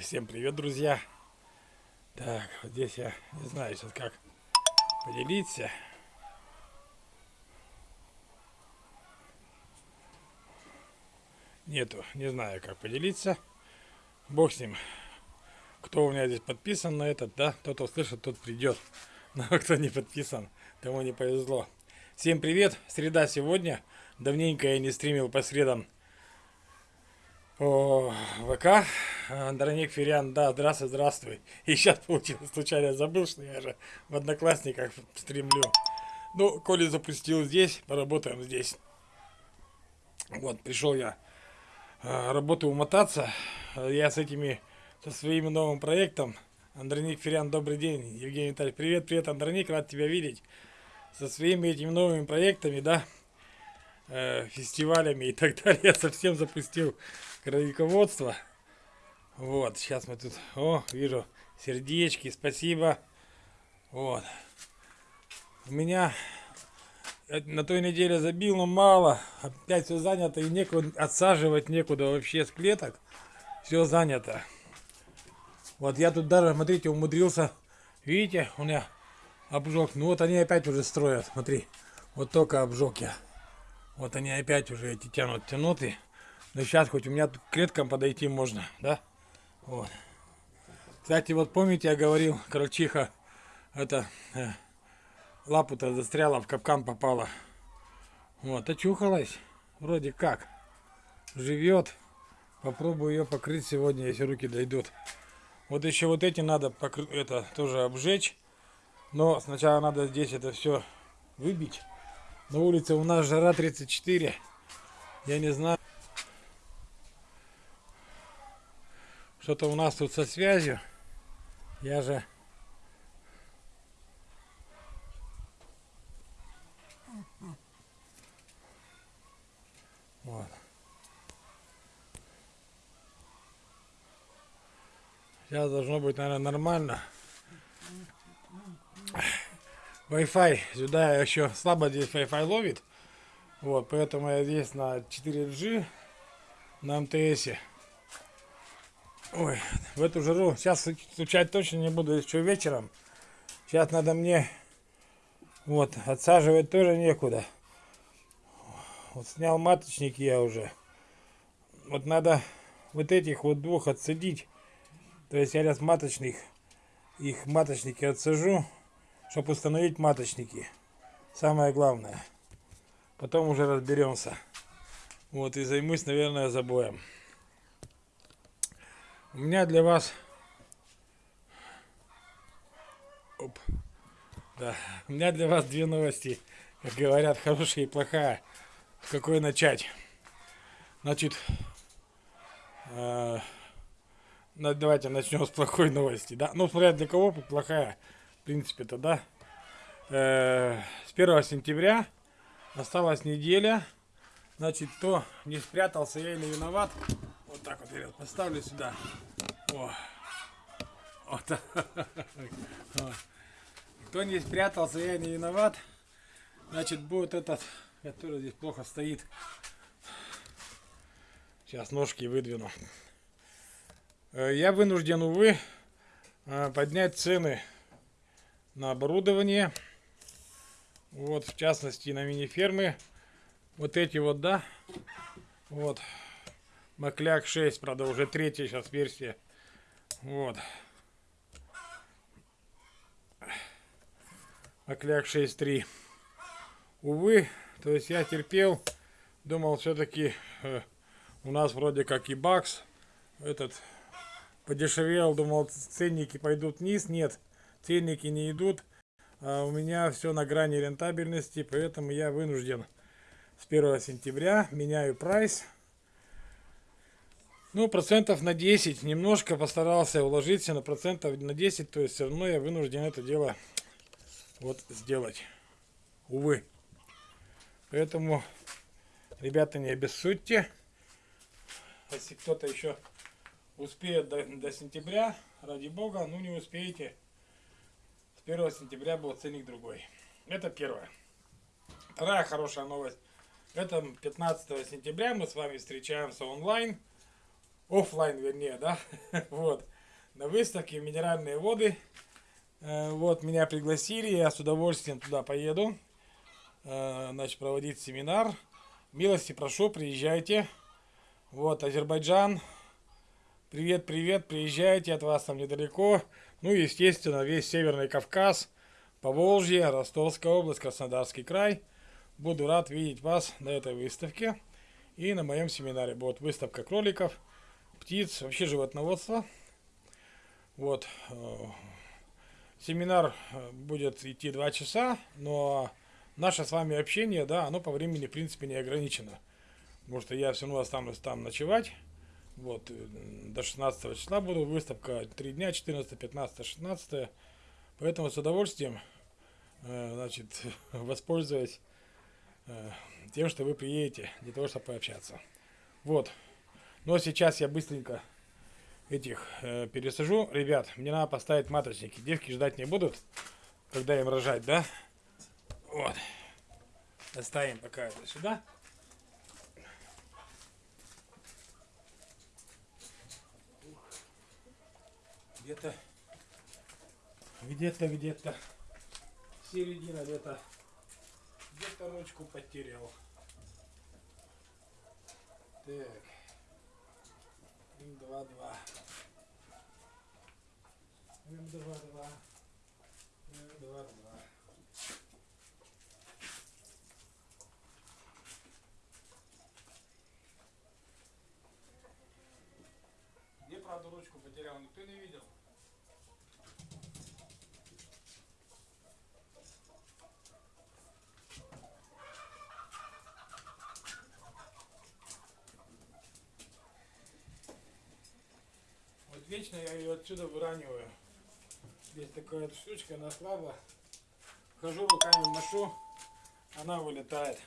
Всем привет, друзья! Так, вот здесь я не знаю сейчас как поделиться. Нету, не знаю как поделиться. Бог с ним. Кто у меня здесь подписан на этот, да, тот услышит, тот придет. Но кто не подписан, тому не повезло. Всем привет, среда сегодня. Давненько я не стримил по средам о, ВК. Андроник Фериан, да, здравствуй, здравствуй. И сейчас получилось, случайно забыл, что я же в Одноклассниках стримлю. Ну, коли запустил здесь, поработаем здесь. Вот, пришел я а, работу умотаться. Я с этими, со своим новым проектом. Андроник Фериан, добрый день. Евгений Витальевич, привет, привет, Андроник, рад тебя видеть. Со своими этими новыми проектами, да, э, фестивалями и так далее. Я совсем запустил краеведоводство. Вот, сейчас мы тут, о, вижу, сердечки, спасибо. Вот. У меня на той неделе забил, но мало. Опять все занято и некуда отсаживать, некуда вообще с клеток. Все занято. Вот я тут даже, смотрите, умудрился. Видите, у меня обжег. Ну вот они опять уже строят, смотри. Вот только обжег я. Вот они опять уже эти тянут, тянут и... Но сейчас хоть у меня к клеткам подойти можно, да? Вот. Кстати, вот помните, я говорил, крольчиха, это э, лапу-то застряла, в капкан попала. Вот, очухалась. Вроде как. Живет. Попробую ее покрыть сегодня, если руки дойдут. Вот еще вот эти надо покры... это тоже обжечь. Но сначала надо здесь это все выбить. На улице у нас жара 34. Я не знаю. Что-то у нас тут со связью. Я же... Вот. Сейчас должно быть, наверное, нормально. Wi-Fi сюда еще слабо здесь Wi-Fi ловит. Вот, поэтому я здесь на 4G на МТС. Ой, в эту жару. Сейчас стучать точно не буду, еще вечером. Сейчас надо мне, вот, отсаживать тоже некуда. Вот снял маточники я уже. Вот надо вот этих вот двух отсадить. То есть я сейчас маточных, их маточники отсажу, чтобы установить маточники. Самое главное. Потом уже разберемся. Вот и займусь, наверное, забоем. У меня для вас... Оп. Да. У меня для вас две новости. Как говорят, хорошая и плохая. С какой начать? Значит, э, давайте начнем с плохой новости. Да? Ну, смотря для кого плохая. В принципе-то, да. Э, с 1 сентября осталась неделя. Значит, кто не спрятался, я или виноват, так вот я поставлю сюда. О. Вот. Кто не спрятался, я не виноват. Значит, будет этот, который здесь плохо стоит. Сейчас ножки выдвину. Э, я вынужден, увы, э, поднять цены на оборудование. Вот, в частности, на мини-фермы. Вот эти вот, да. Вот. Макляк 6, правда, уже третья сейчас версия. Вот. Макляк 6.3. Увы, то есть я терпел, думал все-таки э, у нас вроде как и бакс этот подешевел, думал ценники пойдут вниз, нет, ценники не идут, а у меня все на грани рентабельности, поэтому я вынужден с 1 сентября меняю прайс ну, процентов на 10. Немножко постарался уложиться на процентов на 10. То есть все равно я вынужден это дело вот сделать. Увы. Поэтому, ребята, не обессудьте. Если кто-то еще успеет до, до сентября, ради бога, ну не успеете. С 1 сентября был ценник другой. Это первое. Вторая хорошая новость. Это 15 сентября мы с вами встречаемся онлайн оффлайн вернее, да, вот, на выставке минеральные воды. Э, вот, меня пригласили, я с удовольствием туда поеду, э, значит, проводить семинар. Милости прошу, приезжайте. Вот, Азербайджан. Привет, привет, приезжайте, от вас там недалеко. Ну, естественно, весь Северный Кавказ, Поволжье, Ростовская область, Краснодарский край. Буду рад видеть вас на этой выставке и на моем семинаре. Будет выставка кроликов, птиц, вообще животноводство. Вот. Э, семинар э, будет идти два часа, но наше с вами общение, да, оно по времени, в принципе, не ограничено. Потому что я все равно останусь там ночевать. Вот, э, до 16 числа буду выставка, 3 дня, 14, 15, 16. Поэтому с удовольствием, значит, воспользуюсь тем, что вы приедете для того, чтобы пообщаться. Вот. Но сейчас я быстренько этих э, пересажу. Ребят, мне надо поставить маточники. Девки ждать не будут, когда им рожать, да? Вот. Оставим пока это сюда. Где-то, где-то, где-то середина где-то, где-то ручку потерял. Так. М2-2. М2-2. М2-2. Где, правда, ручку потерял, никто не видел. Вечно я ее отсюда выраниваю. Здесь такая штучка, она слабо. Хожу руками машу, она вылетает.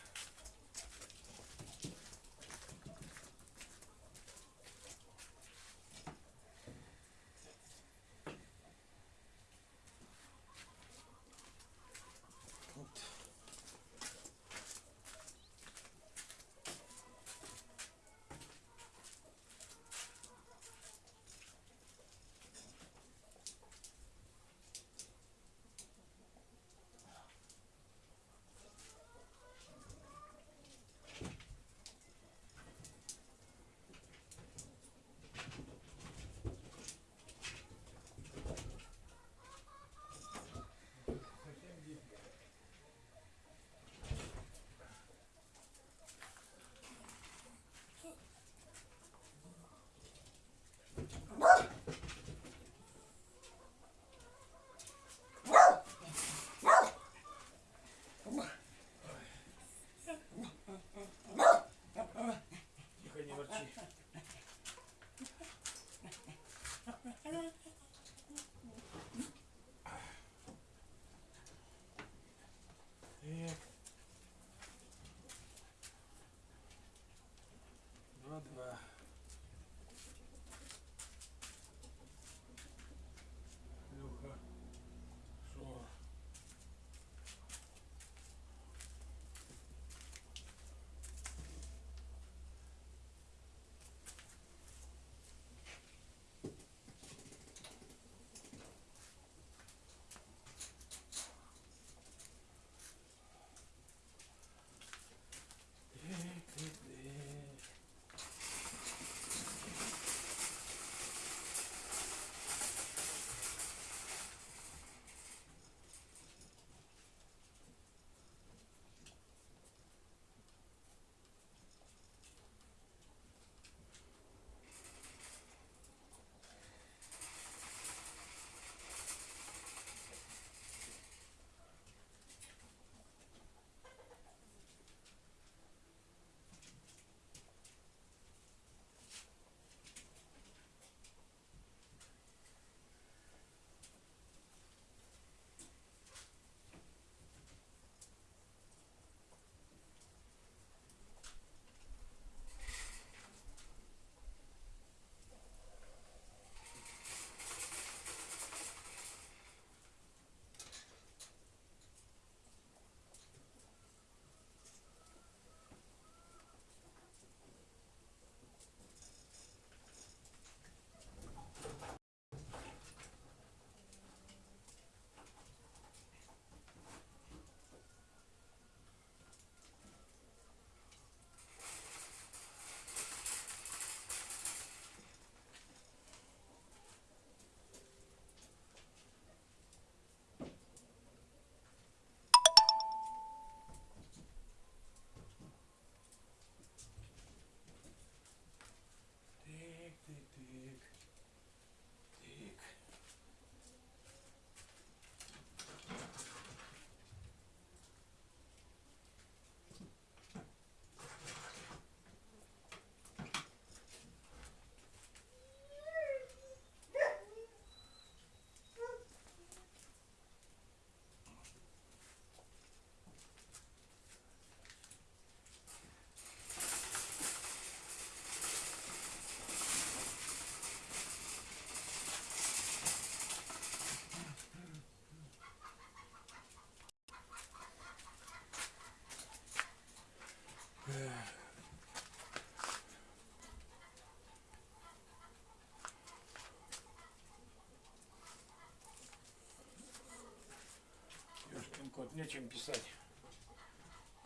Тут нечем писать.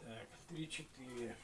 Так, три-четыре.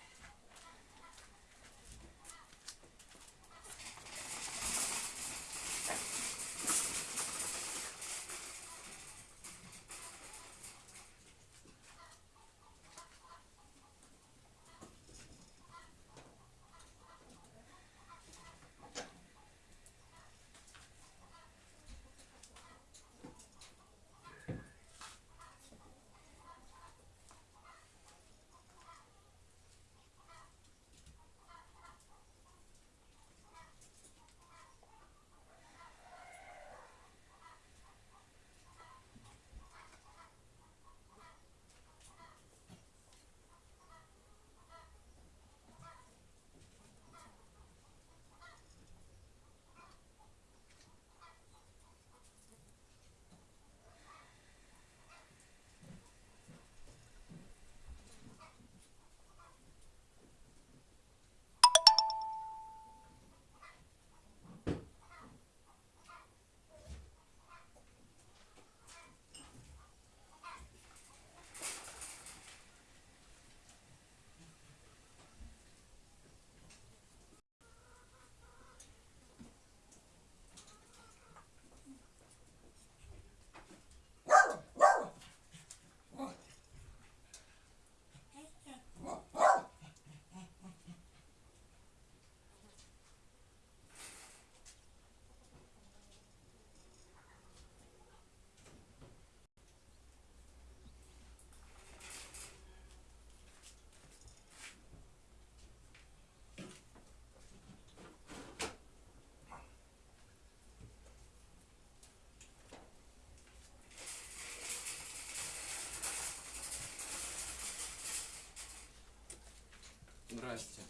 Здрасте.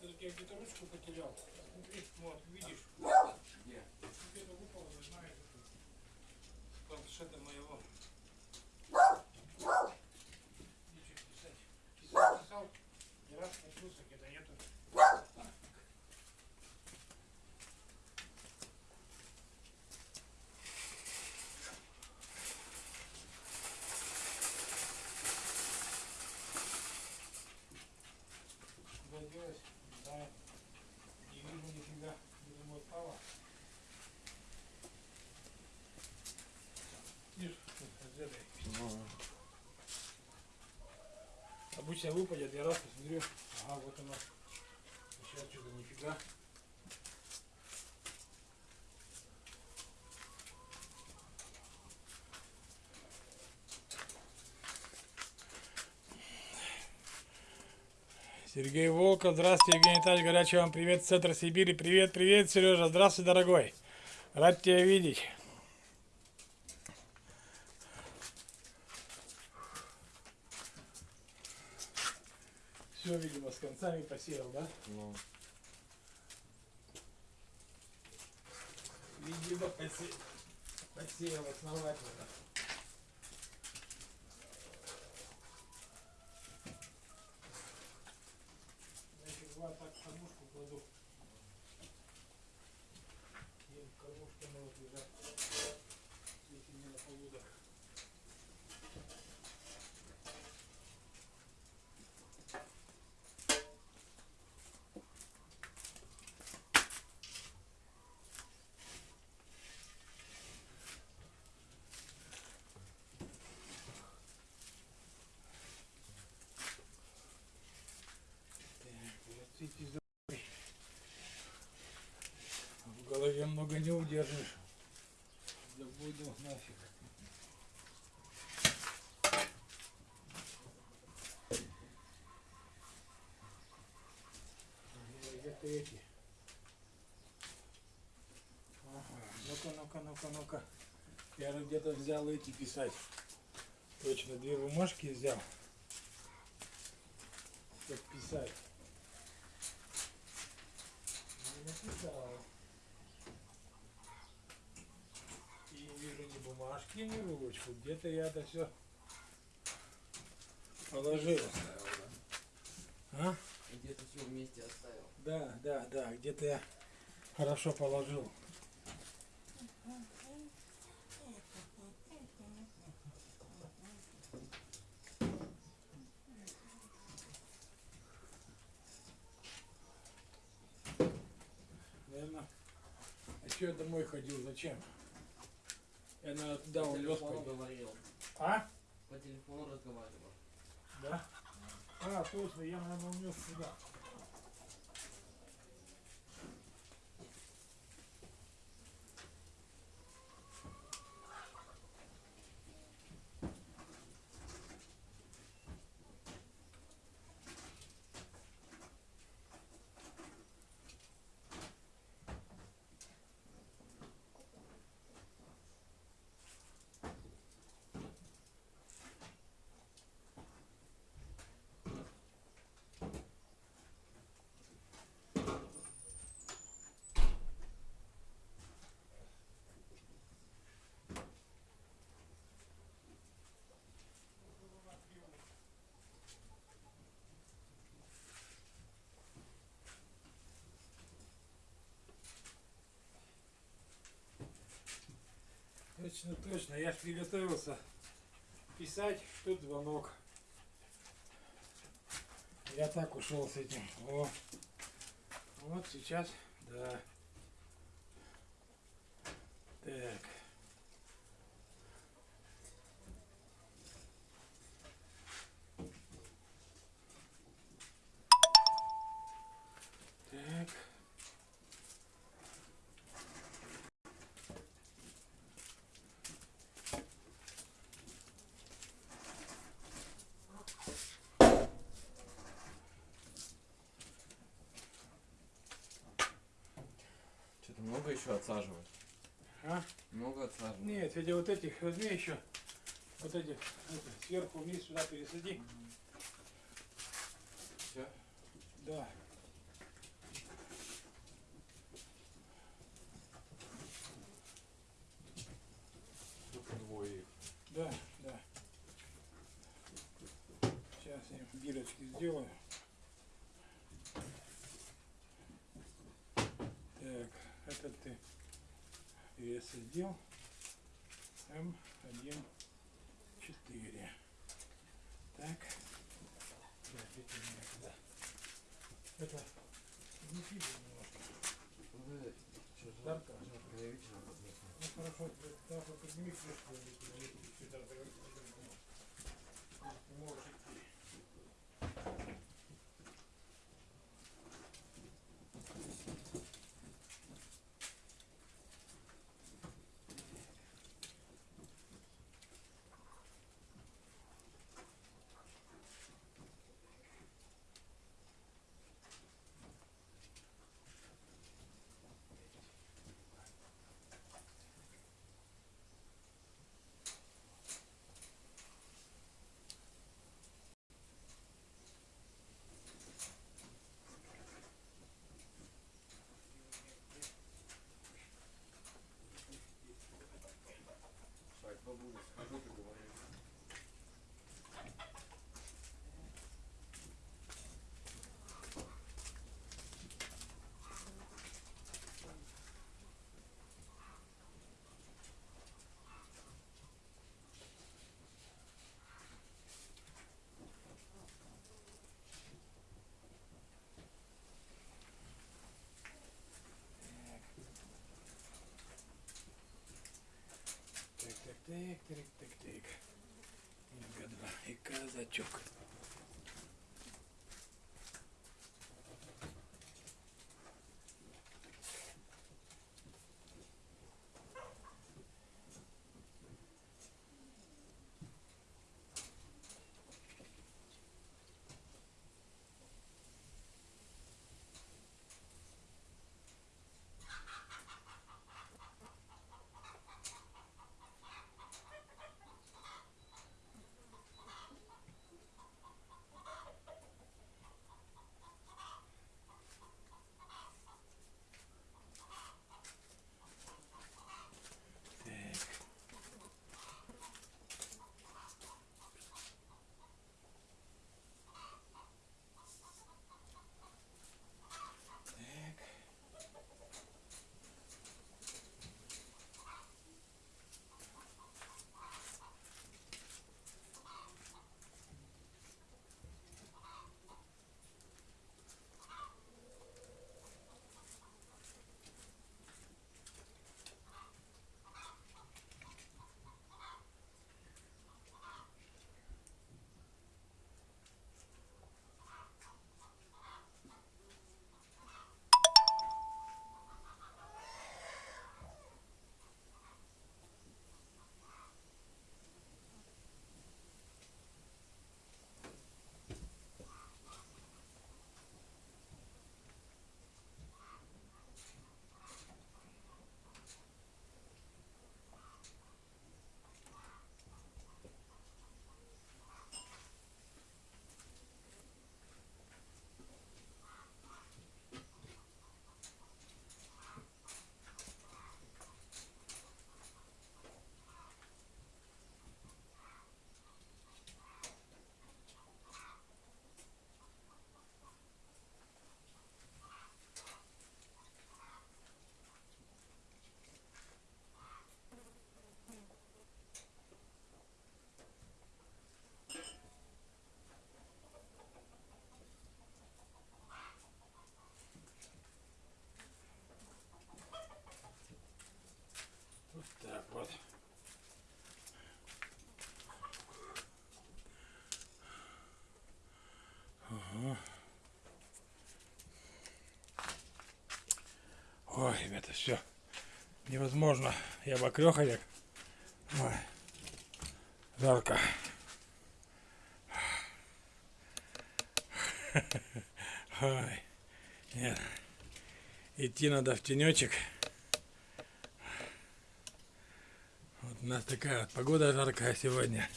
Я где-то ручку потерял. Смотри, вот, видишь? Где? Где-то выпало, знаешь, планшета моего. Нечего писать. Писал, писал, не раз коснулся, Обычно выпадет, я раз посмотрю. Ага, вот оно. Сейчас что-то нифига. Сергей Волков, здравствуйте, Евгений Витальевич, горячий вам привет, центр Сибири, привет, привет, Сережа, здравствуй, дорогой, рад тебя видеть. Все, видимо, с концами посеял, да? Ну, Видимо, посе... посеял основательно. Значит, два так кормушку кладу. И в кормушке могут лежать. Если не на полудах. Так, вот эти за- В голове много не удержишь. Забуду нафиг. Где-то эти. Ага, ну-ка, ну-ка, ну-ка, ну-ка. Я же где-то взял эти писать. Точно, две бумажки взял. Чтоб писать. Не написал. бумажки, ни ручку. Где-то я это все положил, оставил. Да? А? Где-то все вместе оставил. Да, да, да, где-то я хорошо положил. Наверное, еще а домой ходил, зачем? Я надо туда телефону пойти. говорил. А? По телефону разговаривал. Да? А, точно, я, наверное, унес сюда. Точно, точно. Я ж приготовился писать, тут звонок. Я так ушел с этим. О. Вот сейчас, да. Так. Что-то много еще отсаживать? А? Много отсаживать? Нет, эти вот этих возьми еще. Вот эти это, сверху вниз сюда пересади. Все? Да. Двое их. Да, да. Сейчас я бирочки сделаю. Этот ты пересадил. М1, 4. Так. Да, это. Это не пиво немножко. Ну хорошо, тогда подними крышку, если Не можешь идти. Так, бабуля, схожу, ты говоришь. Так, так, так, так, так, так. Гадва и казачок. Ой, ребята, все. Невозможно. Я бокреховик. Жарко. Ой. Нет. Идти надо в тенечек. Вот у нас такая вот погода жаркая сегодня.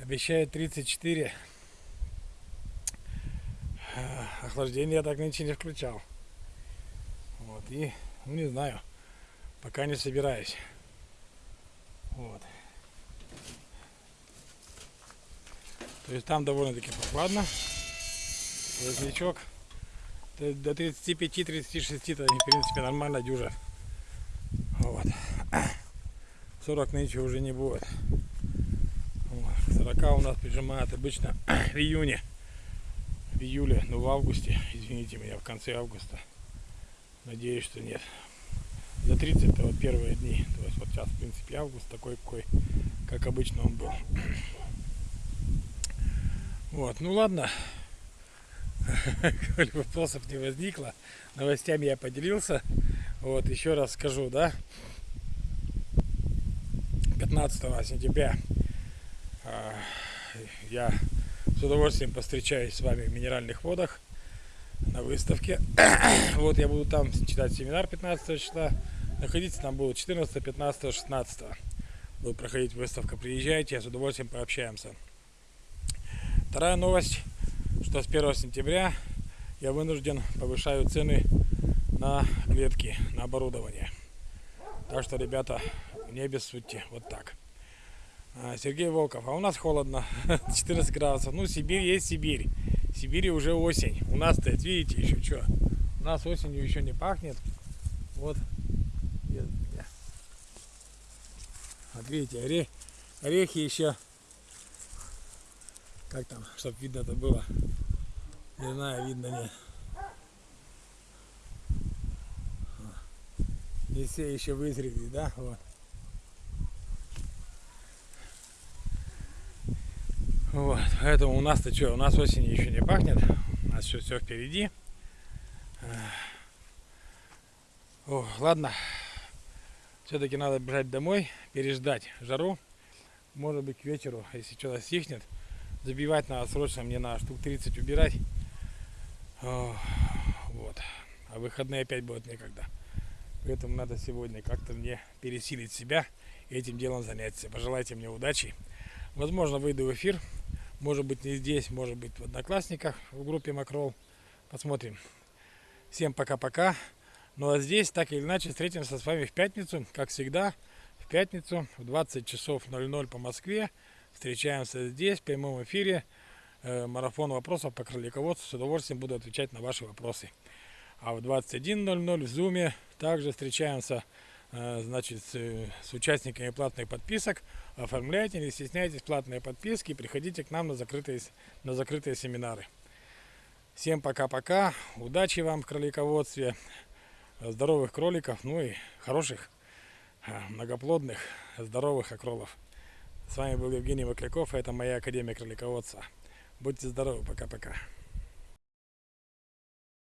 Обещают 34. Охлаждение я так нынче не включал. Вот, и, ну не знаю, пока не собираюсь. Вот. То есть там довольно-таки прохладно. Есть До 35-36 то в принципе нормально дюжа. Вот. 40 нынче уже не будет. Вот. 40 у нас прижимает обычно в июне. Июле, ну в августе, извините меня, в конце августа. Надеюсь, что нет. За 30 это вот первые дни. То есть вот сейчас, в принципе, август такой, какой, как обычно он был. Вот, ну ладно. Вопросов не возникло, новостями я поделился. Вот, еще раз скажу, да, 15 сентября а, я с удовольствием постречаюсь с вами в Минеральных водах на выставке. Вот я буду там читать семинар 15 числа. Находиться там будут 14, 15, 16. Будет проходить выставка. Приезжайте, с удовольствием пообщаемся. Вторая новость, что с 1 сентября я вынужден повышаю цены на клетки, на оборудование. Так что, ребята, не обессудьте. Вот так. А, Сергей Волков. А у нас холодно. 14 градусов. Ну, Сибирь есть Сибирь. В Сибири уже осень. У нас стоит, видите, еще что. У нас осенью еще не пахнет. Вот. Вот видите, оре... орехи еще как там, чтобы видно это было? Не знаю, видно нет. Не все еще вызрели, да? Вот. Вот, поэтому у нас-то что, у нас осень еще не пахнет, у нас еще все впереди. О, ладно, все-таки надо бежать домой, переждать жару. Может быть к вечеру, если что-то стихнет, забивать надо срочно, мне надо штук 30 убирать. Вот. А выходные опять будет некогда. Поэтому надо сегодня как-то мне пересилить себя и этим делом заняться. Пожелайте мне удачи. Возможно, выйду в эфир. Может быть, не здесь, может быть, в Одноклассниках, в группе Макрол. Посмотрим. Всем пока-пока. Ну а здесь, так или иначе, встретимся с вами в пятницу, как всегда, в пятницу в 20 часов 00 по Москве. Встречаемся здесь, в прямом эфире. Э, марафон вопросов по кролиководству. С удовольствием буду отвечать на ваши вопросы. А в 21.00 в Зуме также встречаемся значит, с, с участниками платных подписок. Оформляйте, не стесняйтесь, платные подписки. Приходите к нам на закрытые, на закрытые семинары. Всем пока-пока. Удачи вам в кролиководстве. Здоровых кроликов, ну и хороших, э, многоплодных, здоровых окролов. С вами был Евгений Макляков, это моя Академия кролиководства. Будьте здоровы, пока-пока.